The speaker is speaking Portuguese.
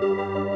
Música